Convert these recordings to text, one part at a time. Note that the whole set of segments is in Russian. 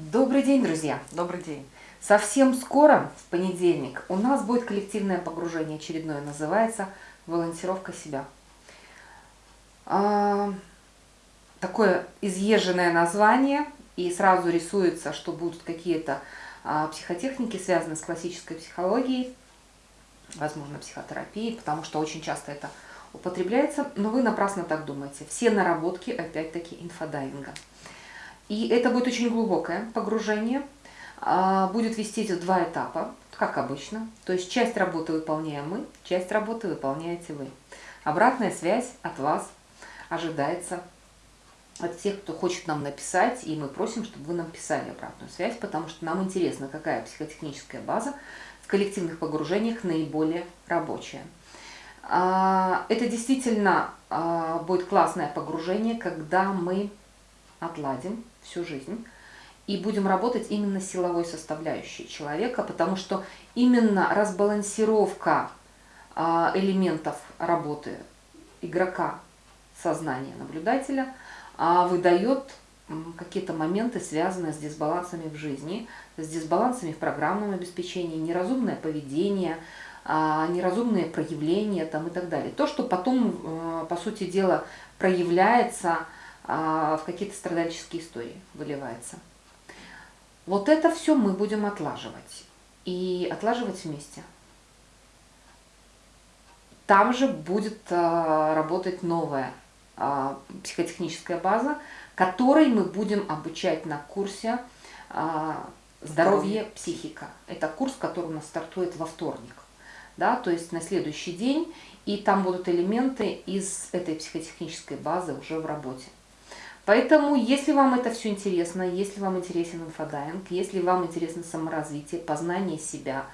Добрый день, друзья! Добрый день! Совсем скоро, в понедельник, у нас будет коллективное погружение очередное, называется «Волонтировка себя». А, такое изъезженное название, и сразу рисуется, что будут какие-то а, психотехники, связанные с классической психологией, возможно, психотерапией, потому что очень часто это употребляется, но вы напрасно так думаете. Все наработки, опять-таки, инфодайвинга. И это будет очень глубокое погружение, а, будет вестись в два этапа, как обычно. То есть часть работы выполняем мы, часть работы выполняете вы. Обратная связь от вас ожидается от тех, кто хочет нам написать, и мы просим, чтобы вы нам писали обратную связь, потому что нам интересно, какая психотехническая база в коллективных погружениях наиболее рабочая. А, это действительно а, будет классное погружение, когда мы отладим всю жизнь и будем работать именно силовой составляющей человека, потому что именно разбалансировка а, элементов работы игрока, сознания наблюдателя выдает какие-то моменты, связанные с дисбалансами в жизни, с дисбалансами в программном обеспечении, неразумное поведение, неразумные проявления там, и так далее. То, что потом, э, по сути дела, проявляется а, в какие-то страдальческие истории выливается. Вот это все мы будем отлаживать. И отлаживать вместе. Там же будет а, работать новая а, психотехническая база, которой мы будем обучать на курсе «Здоровье, психика». Это курс, который у нас стартует во вторник. Да, то есть на следующий день, и там будут элементы из этой психотехнической базы уже в работе. Поэтому, если вам это все интересно, если вам интересен инфодайвинг, если вам интересно саморазвитие, познание себя,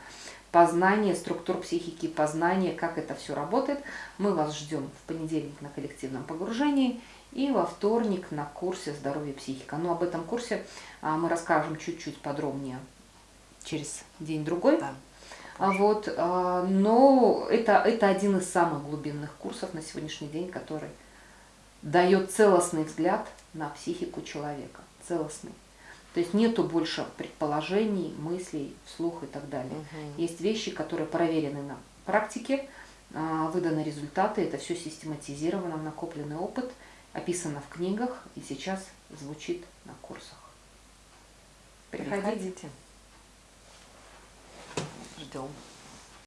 познание структур психики, познание, как это все работает, мы вас ждем в понедельник на коллективном погружении и во вторник на курсе «Здоровая психика». Но об этом курсе а, мы расскажем чуть-чуть подробнее через день-другой. Да. А вот, а, но это, это один из самых глубинных курсов на сегодняшний день, который дает целостный взгляд на психику человека, целостный. То есть нету больше предположений, мыслей, вслух и так далее. Угу. Есть вещи, которые проверены на практике, а, выданы результаты, это все систематизировано, накопленный опыт, описано в книгах и сейчас звучит на курсах. Приходите. Приходите. Ждем.